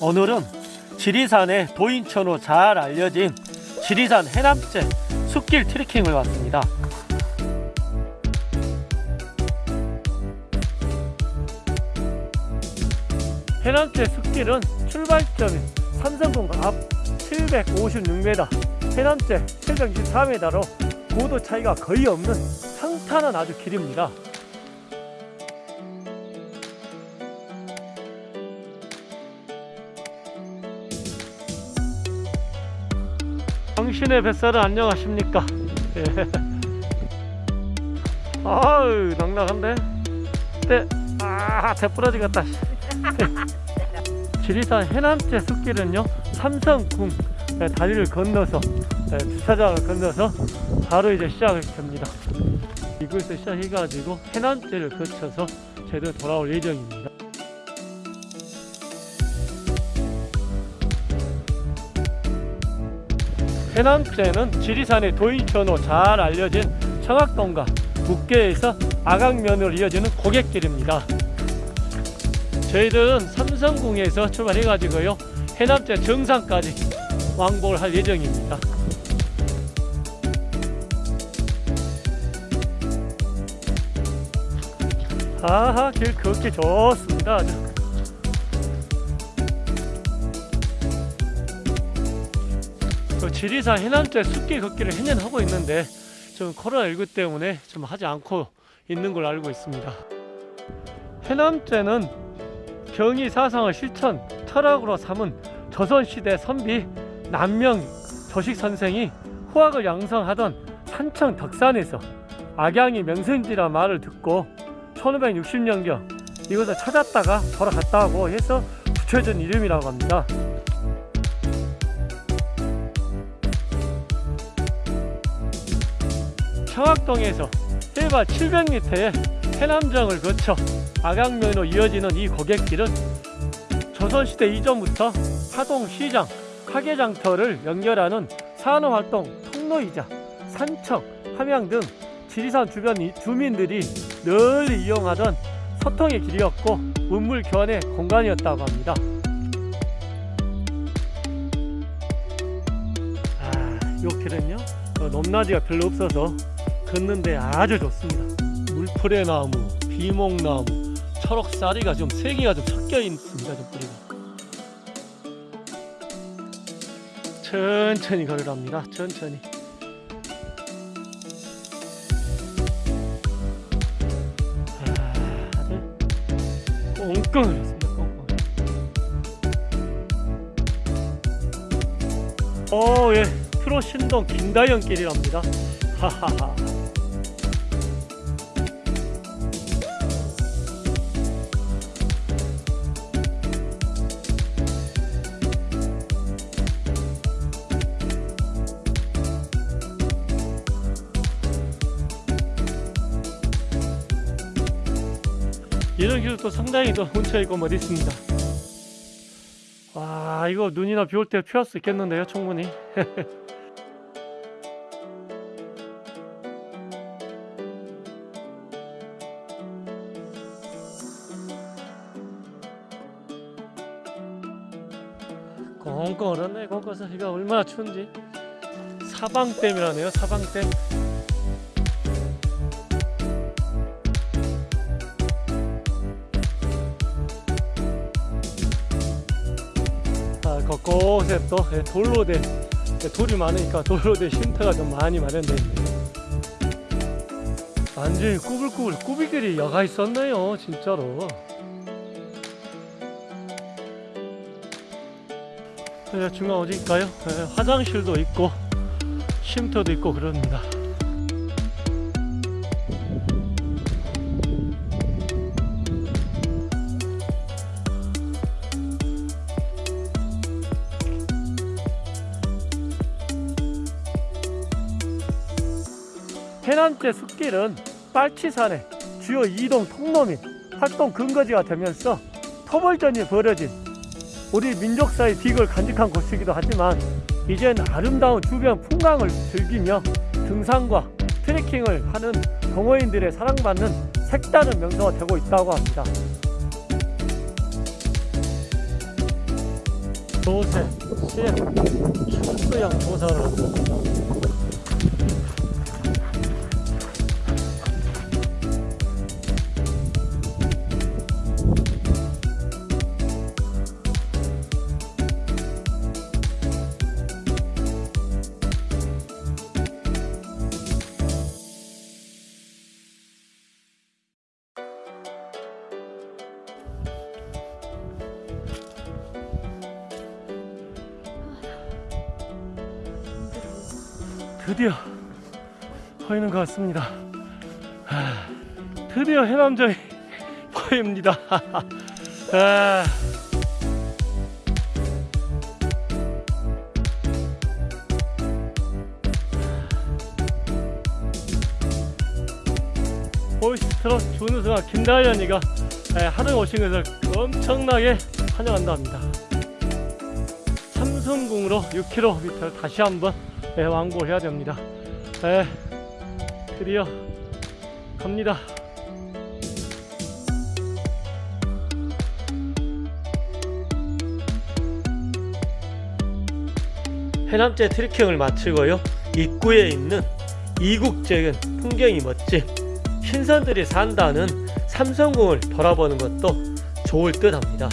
오늘은 지리산의 도인천으로 잘 알려진 지리산 해남제 숲길 트레킹을 왔습니다. 해남제 숲길은 출발점이 삼성동 앞 756m, 해남제 724m로 고도 차이가 거의 없는 평탄한 아주 길입니다. 당신의 뱃살은 안녕하십니까? 예. 아유 낭낭한데? 네. 아, 대 부러지겠다. 씨. 지리산 해남제 숲길은요 삼성궁 네, 다리를 건너서 네, 주차장을 건너서 바로 이제 시작을 됩니다. 이곳에서 시작해가지고 해남제를 거쳐서 제대로 돌아올 예정입니다. 해남제는 지리산의 도인천으로 잘 알려진 청학동과 북계에서 아강면으로 이어지는 고갯길입니다. 저희들은 삼성궁에서 출발해가지고요 해남제 정상까지 왕복을 할 예정입니다. 아하 길 걷기 좋습니다. 지리산 해남제 숲길 걷기를 해년 하고 있는데 좀 코로나19 때문에 좀 하지 않고 있는 걸로 알고 있습니다. 해남제는 경의 사상을 실천 철학으로 삼은 조선시대 선비 남명 조식 선생이 후학을 양성하던 산청 덕산에서 악양이 명성지라 말을 듣고 1560년경 이곳을 찾았다가 돌아갔다고 해서 붙여진 이름이라고 합니다. 청학동에서 해발 700m의 해남정을 거쳐 악양면으로 이어지는 이 고갯길은 조선시대 이전부터 하동시장, 화계장터를 연결하는 산업활동 통로이자 산청, 함양 등 지리산 주변 이- 주민들이 널리 이용하던 소통의 길이었고 문물 교환의 공간이었다고 합니다. 아, 이 길은요 어, 높낮이가 별로 없어서 걷는데 아주 좋습니다. 물풀의 나무, 비목나무, 초록사리가 좀 세 개가 좀 섞여 있습니다. 좀 뿌리가. 천천히 걸으랍니다. 천천히. 아, 아주 꽁꽁하습니다 꽁꽁. 어, 예. 프로 신동 김다영 길이랍니다. 하하하. 이런 길도 또 상당히 또 운치 있고 멋 있습니다. 와 이거 눈이나 비 올 때 피할 수 있겠는데요 충분히. 꽁꽁 얼었네. 꽁꽁서 이가 얼마나 추운지. 사방댐이라네요 사방댐. 아, 곳곳에 또 예, 돌로 된 예, 돌이 많으니까 돌로 된 쉼터가 좀 많이 마련되어 있네요. 완전히 꾸불꾸불 꾸비길이 여가 있었네요 진짜로 중간 어디일까요? 예, 화장실도 있고 쉼터도 있고 그럽니다 해남제 숲길은 빨치산의 주요 이동 통로 및 활동 근거지가 되면서 토벌전이 벌어진 우리 민족사의 빅을 간직한 곳이기도 하지만 이젠 아름다운 주변 풍광을 즐기며 등산과 트레킹을 하는 동호인들의 사랑받는 색다른 명소가 되고 있다고 합니다. 조세, 시행, 출수양 조사를 드디어 보이는 것 같습니다. 아, 드디어 해남정이 보입니다. 아, 보이스트롯 준우승아 김다현이가 하루 오신 것을 엄청나게 환영한다 합니다. 삼성궁으로 6km 다시 한번 예, 완고해야 됩니다. 예, 드디어 갑니다. 해남제 트레킹을 마치고요. 입구에 있는 이국적인 풍경이 멋진 신선들이 산다는 삼성궁을 돌아보는 것도 좋을 듯 합니다.